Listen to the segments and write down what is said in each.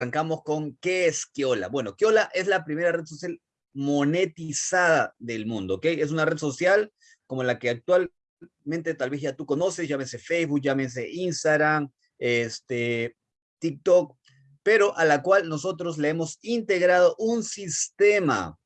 arrancamos con ¿qué es Kiola? Bueno, Kiola es la primera red social monetizada del mundo, ¿ok? Es una red social como la que actualmente tal vez ya tú conoces, llámese Facebook, llámese Instagram, este, TikTok, pero a la cual nosotros le hemos integrado un sistema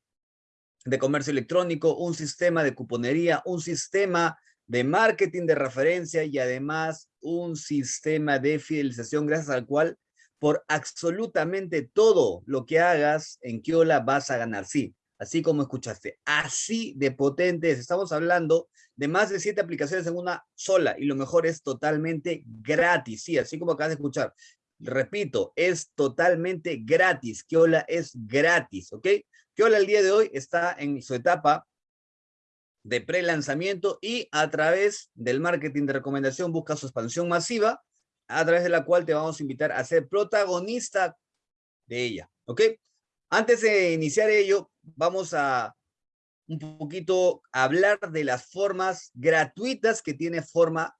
de comercio electrónico, un sistema de cuponería, un sistema de marketing de referencia y además un sistema de fidelización gracias al cual por absolutamente todo lo que hagas en Kiola vas a ganar. Sí, así como escuchaste, así de potentes. Estamos hablando de más de siete aplicaciones en una sola y lo mejor es totalmente gratis. Sí, así como acabas de escuchar. Repito, es totalmente gratis. Kiola es gratis, ¿ok? Kiola el día de hoy está en su etapa de pre-lanzamiento y a través del marketing de recomendación busca su expansión masiva, a través de la cual te vamos a invitar a ser protagonista de ella, ¿ok? Antes de iniciar ello, vamos a un poquito hablar de las formas gratuitas que tiene forma,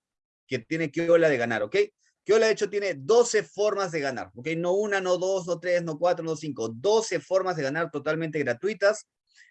que tiene Kiola de ganar, ¿ok? Kiola de hecho tiene 12 formas de ganar, ¿ok? No una, no dos, no tres, no cuatro, no cinco, 12 formas de ganar totalmente gratuitas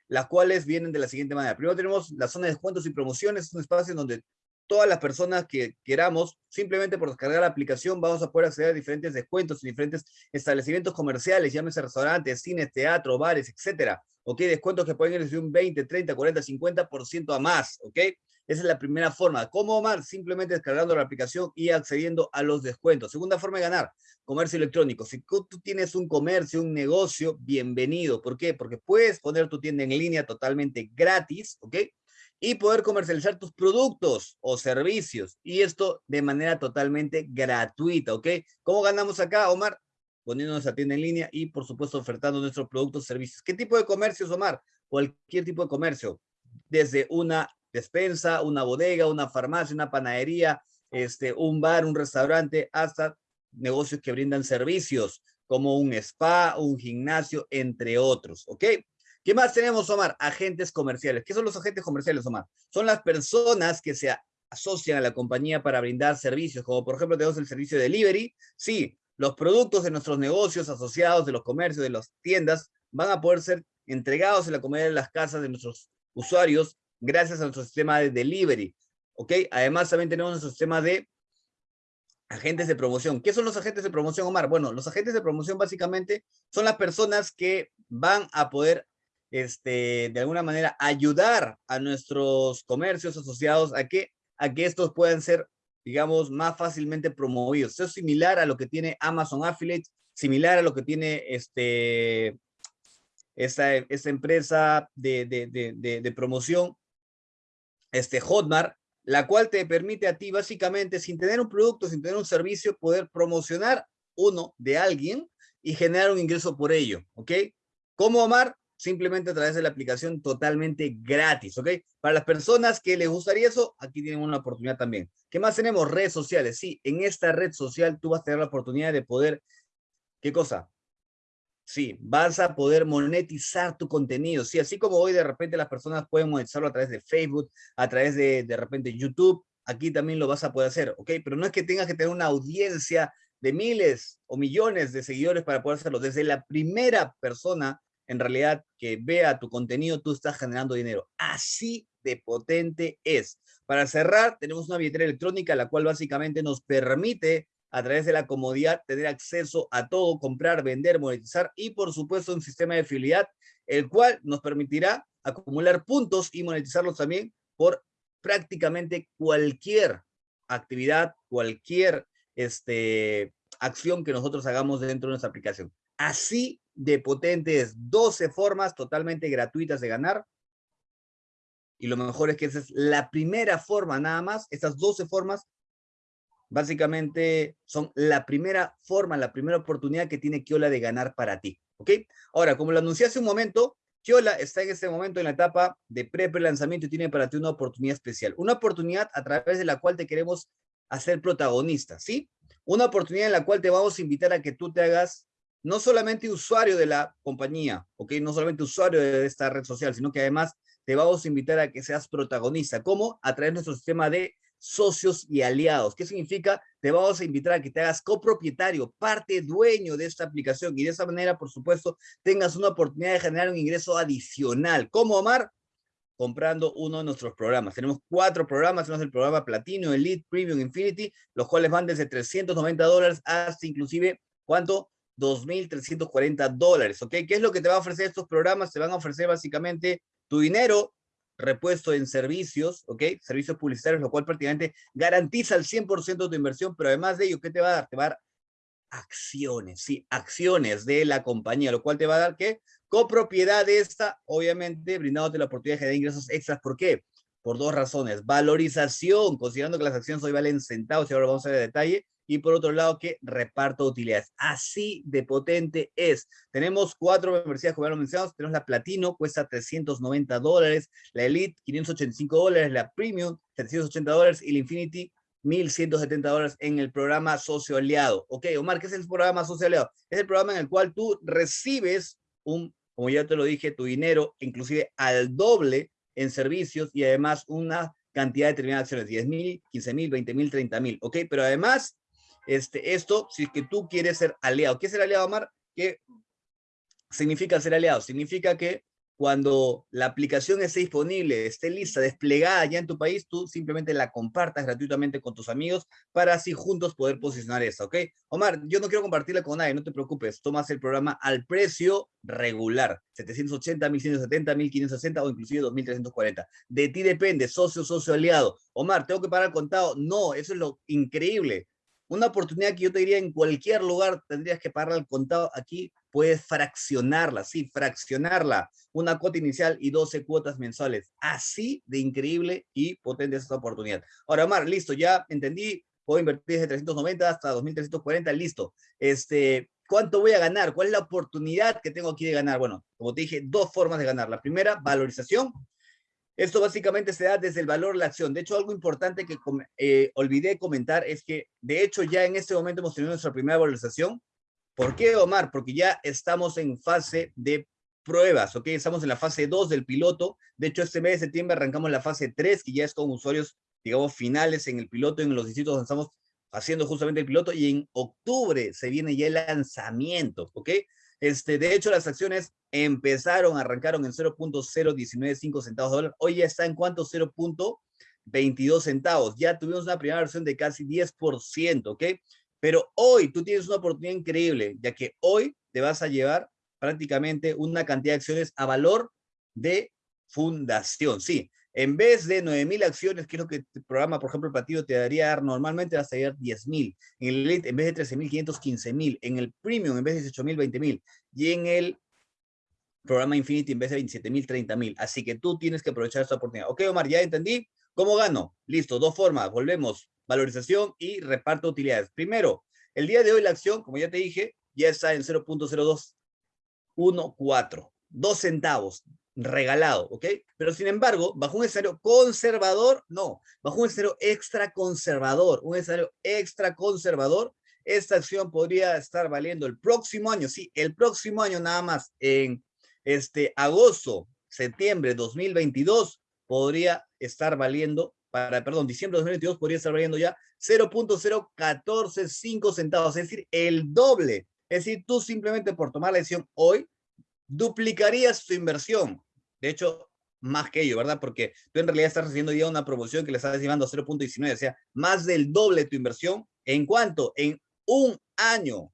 las cuales vienen de la siguiente manera. Primero tenemos la zona de descuentos y promociones, es un espacio en donde todas las personas que queramos, simplemente por descargar la aplicación, vamos a poder acceder a diferentes descuentos en diferentes establecimientos comerciales, llámese restaurantes, cines, teatro, bares, etcétera. ¿Ok? Descuentos que pueden ir desde un 20, 30, 40, 50% a más. ¿Ok? Esa es la primera forma. ¿Cómo, Omar? Simplemente descargando la aplicación y accediendo a los descuentos. Segunda forma de ganar, comercio electrónico. Si tú tienes un comercio, un negocio, bienvenido. ¿Por qué? Porque puedes poner tu tienda en línea totalmente gratis, ¿ok? Y poder comercializar tus productos o servicios. Y esto de manera totalmente gratuita, ¿ok? ¿Cómo ganamos acá, Omar? Poniendo nuestra tienda en línea y, por supuesto, ofertando nuestros productos servicios. ¿Qué tipo de comercios, Omar? Cualquier tipo de comercio. Desde una despensa, una bodega, una farmacia, una panadería, este, un bar, un restaurante, hasta negocios que brindan servicios como un spa, un gimnasio, entre otros, ¿ok? ¿Qué más tenemos, Omar? Agentes comerciales. ¿Qué son los agentes comerciales, Omar? Son las personas que se asocian a la compañía para brindar servicios, como por ejemplo tenemos el servicio de delivery. Sí, los productos de nuestros negocios asociados, de los comercios, de las tiendas, van a poder ser entregados en la comodidad de las casas de nuestros usuarios gracias a nuestro sistema de delivery. ¿Ok? Además, también tenemos nuestro sistema de agentes de promoción. ¿Qué son los agentes de promoción, Omar? Bueno, los agentes de promoción básicamente son las personas que van a poder, este, de alguna manera, ayudar a nuestros comercios asociados a que, a que estos puedan ser, digamos, más fácilmente promovidos. Eso es similar a lo que tiene Amazon Affiliate, similar a lo que tiene este, esta, esta empresa de, de, de, de promoción este Hotmart, la cual te permite a ti básicamente, sin tener un producto, sin tener un servicio, poder promocionar uno de alguien y generar un ingreso por ello, ¿ok? ¿Cómo, Omar? Simplemente a través de la aplicación totalmente gratis, ¿ok? Para las personas que les gustaría eso, aquí tienen una oportunidad también. ¿Qué más tenemos? Redes sociales. Sí, en esta red social tú vas a tener la oportunidad de poder, ¿qué cosa? Sí, vas a poder monetizar tu contenido. Sí, así como hoy de repente las personas pueden monetizarlo a través de Facebook, a través de de repente YouTube, aquí también lo vas a poder hacer, ¿ok? Pero no es que tengas que tener una audiencia de miles o millones de seguidores para poder hacerlo. Desde la primera persona, en realidad, que vea tu contenido, tú estás generando dinero. Así de potente es. Para cerrar, tenemos una billetera electrónica, la cual básicamente nos permite a través de la comodidad, tener acceso a todo, comprar, vender, monetizar y por supuesto un sistema de fidelidad, el cual nos permitirá acumular puntos y monetizarlos también por prácticamente cualquier actividad, cualquier este, acción que nosotros hagamos dentro de nuestra aplicación. Así de potentes, 12 formas totalmente gratuitas de ganar. Y lo mejor es que esa es la primera forma nada más. Estas 12 formas básicamente son la primera forma, la primera oportunidad que tiene Kiola de ganar para ti, ¿ok? Ahora, como lo anuncié hace un momento, Kiola está en este momento en la etapa de pre-lanzamiento y tiene para ti una oportunidad especial, una oportunidad a través de la cual te queremos hacer protagonista, ¿sí? Una oportunidad en la cual te vamos a invitar a que tú te hagas no solamente usuario de la compañía, ¿ok? No solamente usuario de esta red social, sino que además te vamos a invitar a que seas protagonista. ¿Cómo? A través de nuestro sistema de socios y aliados. ¿Qué significa? Te vamos a invitar a que te hagas copropietario, parte dueño de esta aplicación y de esa manera, por supuesto, tengas una oportunidad de generar un ingreso adicional. ¿Cómo, Omar? comprando uno de nuestros programas. Tenemos cuatro programas, tenemos el programa Platino, Elite, Premium, Infinity, los cuales van desde 390 dólares hasta inclusive, ¿cuánto? 2.340 dólares, ¿ok? ¿Qué es lo que te va a ofrecer estos programas? Te van a ofrecer básicamente tu dinero repuesto en servicios, ¿ok? Servicios publicitarios, lo cual prácticamente garantiza el 100% de tu inversión, pero además de ello, ¿qué te va a dar? Te va a dar acciones, sí, acciones de la compañía, lo cual te va a dar, ¿qué? Copropiedad de esta, obviamente, brindándote la oportunidad de generar ingresos extras. ¿Por qué? Por dos razones. Valorización, considerando que las acciones hoy valen centavos, y ahora vamos a ver el detalle, y por otro lado que reparto de utilidades. Así de potente es. Tenemos cuatro membresías, como ya lo mencionamos, tenemos la Platino, cuesta 390 dólares, la Elite, 585 dólares, la Premium, 780 dólares, y la Infinity, 1.170 dólares en el programa Socio Aliado. Ok, Omar, ¿qué es el programa Socio Aliado? Es el programa en el cual tú recibes un, como ya te lo dije, tu dinero, inclusive al doble en servicios y además una cantidad de acciones, 10 mil, 15 mil, 20 mil, 30 mil, ¿ok? Pero además este, esto, si es que tú quieres ser aliado. ¿Qué es ser aliado, Omar? ¿Qué significa ser aliado? Significa que cuando la aplicación esté disponible, esté lista, desplegada ya en tu país, tú simplemente la compartas gratuitamente con tus amigos para así juntos poder posicionar eso, ¿ok? Omar, yo no quiero compartirla con nadie, no te preocupes, tomas el programa al precio regular, 780, 1170, 1560 o inclusive 2340. De ti depende, socio, socio, aliado. Omar, ¿tengo que pagar contado? No, eso es lo increíble una oportunidad que yo te diría en cualquier lugar tendrías que pagar al contado, aquí puedes fraccionarla, sí, fraccionarla, una cuota inicial y 12 cuotas mensuales. Así de increíble y potente es esta oportunidad. Ahora, Omar, listo, ya entendí, puedo invertir desde 390 hasta 2340, listo. Este, ¿Cuánto voy a ganar? ¿Cuál es la oportunidad que tengo aquí de ganar? Bueno, como te dije, dos formas de ganar. La primera, valorización, esto básicamente se da desde el valor de la acción. De hecho, algo importante que eh, olvidé comentar es que, de hecho, ya en este momento hemos tenido nuestra primera valorización. ¿Por qué, Omar? Porque ya estamos en fase de pruebas, ¿ok? Estamos en la fase 2 del piloto. De hecho, este mes de septiembre arrancamos la fase 3, que ya es con usuarios, digamos, finales en el piloto, en los distritos donde estamos haciendo justamente el piloto, y en octubre se viene ya el lanzamiento, ¿ok? Este, de hecho, las acciones empezaron, arrancaron en 0.0195 centavos dólar. Hoy ya está en cuánto? 0.22 centavos. Ya tuvimos una primera versión de casi 10%, ¿ok? Pero hoy tú tienes una oportunidad increíble, ya que hoy te vas a llevar prácticamente una cantidad de acciones a valor de fundación. Sí, en vez de 9.000 acciones, que es lo que el programa, por ejemplo, el partido te daría dar normalmente, vas a dar 10.000. En el Elite, en vez de 13.500, 15.000. En el Premium, en vez de 18.000, 20.000. Y en el programa Infinity, en vez de 27.000, 30.000. Así que tú tienes que aprovechar esta oportunidad. Ok, Omar, ya entendí. ¿Cómo gano? Listo, dos formas. Volvemos. Valorización y reparto de utilidades. Primero, el día de hoy la acción, como ya te dije, ya está en 0.0214. Dos centavos regalado, ¿ok? Pero sin embargo, bajo un escenario conservador, no, bajo un escenario extra conservador, un escenario extra conservador, esta acción podría estar valiendo el próximo año, sí, el próximo año nada más, en este agosto, septiembre 2022, podría estar valiendo, para, perdón, diciembre de 2022 podría estar valiendo ya 0.0145 centavos, es decir, el doble. Es decir, tú simplemente por tomar la decisión hoy, duplicarías tu inversión. De hecho, más que ello, ¿verdad? Porque tú en realidad estás recibiendo ya una promoción que le estás llevando a 0.19, o sea, más del doble tu inversión. ¿En cuánto? En un año.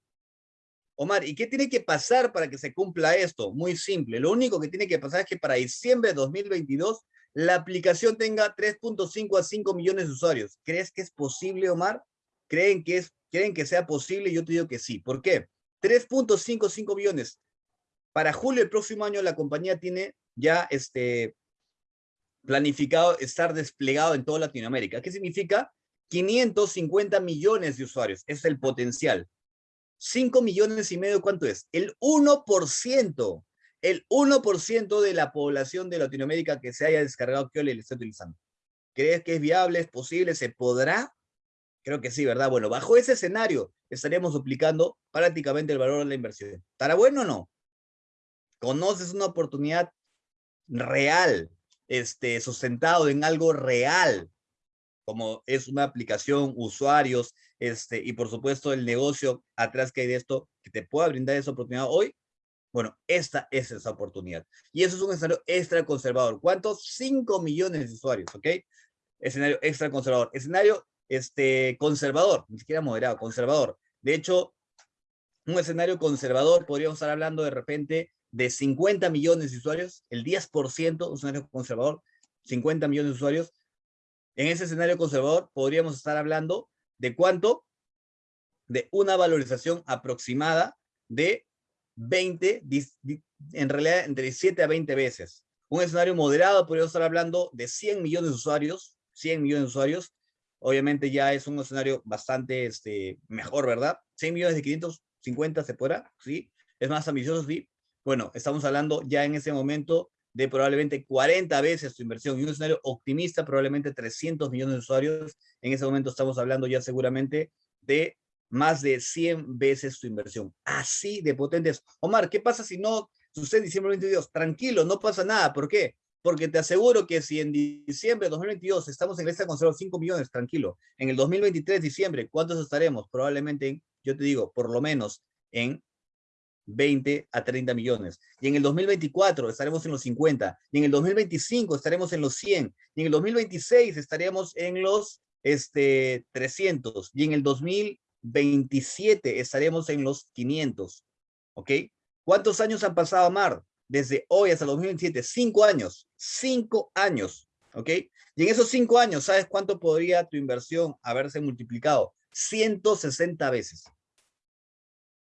Omar, ¿y qué tiene que pasar para que se cumpla esto? Muy simple. Lo único que tiene que pasar es que para diciembre de 2022 la aplicación tenga 3.5 a 5 millones de usuarios. ¿Crees que es posible, Omar? ¿Creen que, es, ¿Creen que sea posible? Yo te digo que sí. ¿Por qué? 3.55 millones. Para julio del próximo año la compañía tiene ya este, planificado estar desplegado en toda Latinoamérica. ¿Qué significa? 550 millones de usuarios, es el potencial. 5 millones y medio, ¿cuánto es? El 1%, el 1% de la población de Latinoamérica que se haya descargado que le está utilizando. ¿Crees que es viable, es posible, se podrá? Creo que sí, ¿verdad? Bueno, bajo ese escenario estaríamos duplicando prácticamente el valor de la inversión. ¿Estará bueno o no? conoces una oportunidad real, este, sustentado en algo real, como es una aplicación, usuarios, este, y por supuesto el negocio atrás que hay de esto, que te pueda brindar esa oportunidad hoy, bueno, esta es esa oportunidad. Y eso es un escenario extra conservador. ¿Cuántos? 5 millones de usuarios, ¿ok? Escenario extra conservador. Escenario este, conservador, ni siquiera moderado, conservador. De hecho, un escenario conservador, podríamos estar hablando de repente de 50 millones de usuarios, el 10%, un escenario conservador, 50 millones de usuarios. En ese escenario conservador podríamos estar hablando de cuánto? De una valorización aproximada de 20, en realidad entre 7 a 20 veces. Un escenario moderado podríamos estar hablando de 100 millones de usuarios, 100 millones de usuarios, obviamente ya es un escenario bastante este, mejor, ¿verdad? 100 millones de 550 se podrá, ¿sí? Es más ambicioso, sí. Bueno, estamos hablando ya en ese momento de probablemente 40 veces tu inversión y un escenario optimista, probablemente 300 millones de usuarios. En ese momento estamos hablando ya seguramente de más de 100 veces tu inversión. Así de potentes. Omar, ¿qué pasa si no sucede en diciembre 2022? Tranquilo, no pasa nada. ¿Por qué? Porque te aseguro que si en diciembre de 2022 estamos en lista con solo 5 millones, tranquilo. En el 2023, diciembre, ¿cuántos estaremos? Probablemente, yo te digo, por lo menos en 20 a 30 millones. Y en el 2024 estaremos en los 50. Y en el 2025 estaremos en los 100. Y en el 2026 estaremos en los este, 300. Y en el 2027 estaremos en los 500. ¿Ok? ¿Cuántos años han pasado, Mar? desde hoy hasta el 2027, cinco años, cinco años, ¿ok? Y en esos cinco años, ¿sabes cuánto podría tu inversión haberse multiplicado? 160 veces.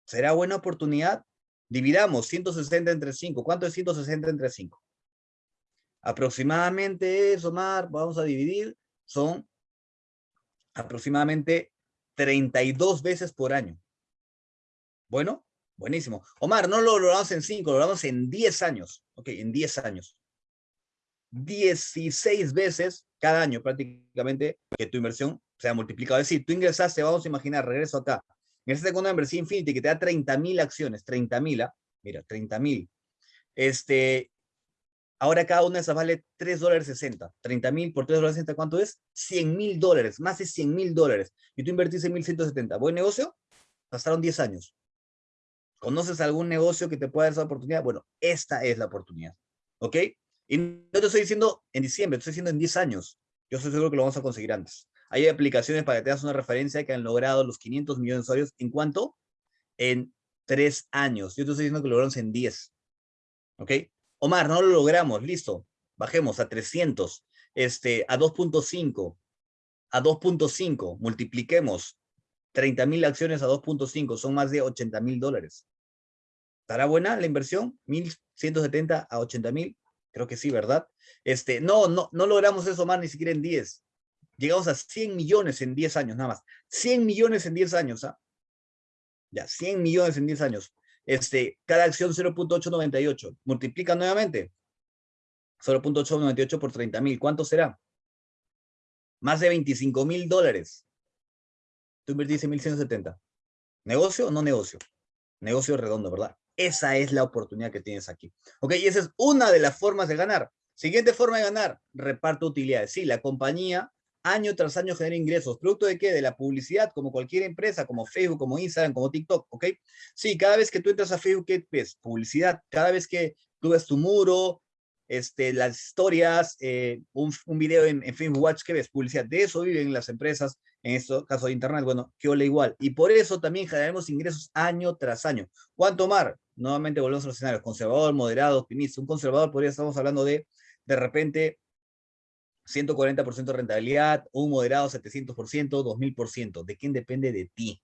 ¿Será buena oportunidad? Dividamos 160 entre 5. ¿Cuánto es 160 entre 5? Aproximadamente eso, Mar, vamos a dividir, son aproximadamente 32 veces por año. Bueno, Buenísimo. Omar, no lo logramos en 5, lo logramos en 10 años. Ok, en 10 años. 16 veces cada año prácticamente que tu inversión se ha multiplicado. Es decir, tú ingresaste, vamos a imaginar, regreso acá. Ingresaste con una inversión Infinity que te da 30 mil acciones, 30 mil, ¿ah? mira, 30 mil. Este, ahora cada una de esas vale 3 dólares 60. 30 mil por 3 dólares 60, ¿cuánto es? 100 mil dólares, más de 100 mil dólares. Y tú invertiste en 1170. ¿Buen negocio? Pasaron 10 años. ¿Conoces algún negocio que te pueda dar esa oportunidad? Bueno, esta es la oportunidad, ¿ok? Y no te estoy diciendo en diciembre, te estoy diciendo en 10 años. Yo estoy seguro que lo vamos a conseguir antes. Hay aplicaciones para que te das una referencia que han logrado los 500 millones de usuarios. ¿En cuánto? En 3 años. Yo te estoy diciendo que lo logramos en 10. ¿Ok? Omar, no lo logramos. Listo. Bajemos a 300. Este, a 2.5. A 2.5. Multipliquemos 30 mil acciones a 2.5 son más de 80 mil dólares. ¿Estará buena la inversión? 1.170 a 80 mil. Creo que sí, ¿verdad? Este, no, no, no logramos eso más ni siquiera en 10. Llegamos a 100 millones en 10 años, nada más. 100 millones en 10 años, ¿ah? Ya, 100 millones en 10 años. Este, cada acción 0.898. Multiplica nuevamente. 0.898 por 30 mil. ¿Cuánto será? Más de 25 mil dólares. Tú invertiste 1170. ¿Negocio o no negocio? Negocio redondo, ¿verdad? Esa es la oportunidad que tienes aquí. Ok, y esa es una de las formas de ganar. Siguiente forma de ganar, reparto utilidades. Sí, la compañía año tras año genera ingresos. ¿Producto de qué? De la publicidad, como cualquier empresa, como Facebook, como Instagram, como TikTok, ¿ok? Sí, cada vez que tú entras a Facebook, ¿qué ves? Publicidad. Cada vez que tú ves tu muro, este, las historias, eh, un, un, video en, en, Facebook Watch, ¿qué ves? Publicidad. De eso viven las empresas, en este caso de Internet. Bueno, que ole igual. Y por eso también generamos ingresos año tras año. ¿Cuánto mar? Nuevamente volvemos a los escenarios. Conservador, moderado, optimista. Un conservador podría, estamos hablando de, de repente, 140% de rentabilidad, un moderado 700%, 2000%. ¿De quién depende? De ti.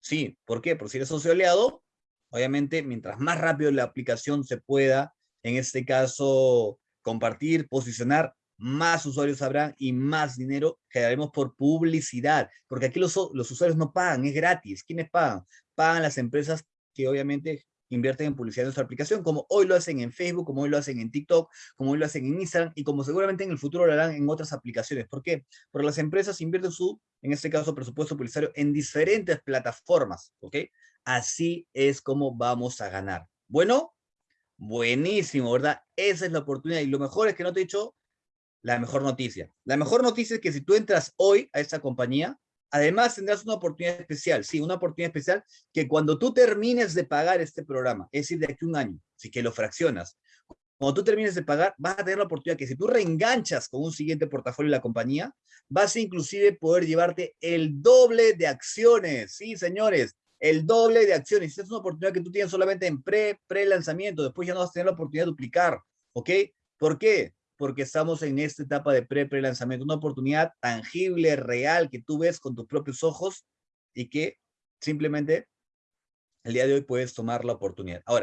Sí, ¿por qué? Porque si eres socio aliado, obviamente, mientras más rápido la aplicación se pueda en este caso, compartir, posicionar, más usuarios habrán y más dinero generaremos por publicidad, porque aquí los, los usuarios no pagan, es gratis. ¿Quiénes pagan? Pagan las empresas que obviamente invierten en publicidad en nuestra aplicación, como hoy lo hacen en Facebook, como hoy lo hacen en TikTok, como hoy lo hacen en Instagram y como seguramente en el futuro lo harán en otras aplicaciones. ¿Por qué? Porque las empresas invierten su, en este caso, presupuesto publicitario en diferentes plataformas, ¿ok? Así es como vamos a ganar. Bueno, Buenísimo, ¿verdad? Esa es la oportunidad. Y lo mejor es que no te he dicho la mejor noticia. La mejor noticia es que si tú entras hoy a esta compañía, además tendrás una oportunidad especial, sí, una oportunidad especial que cuando tú termines de pagar este programa, es decir, de aquí a un año, si que lo fraccionas, cuando tú termines de pagar, vas a tener la oportunidad que si tú reenganchas con un siguiente portafolio de la compañía, vas a inclusive poder llevarte el doble de acciones. Sí, señores, el doble de acciones. Esta es una oportunidad que tú tienes solamente en pre, pre-lanzamiento. Después ya no vas a tener la oportunidad de duplicar. ¿Ok? ¿Por qué? Porque estamos en esta etapa de pre, pre-lanzamiento. Una oportunidad tangible, real, que tú ves con tus propios ojos y que simplemente el día de hoy puedes tomar la oportunidad. Ahora,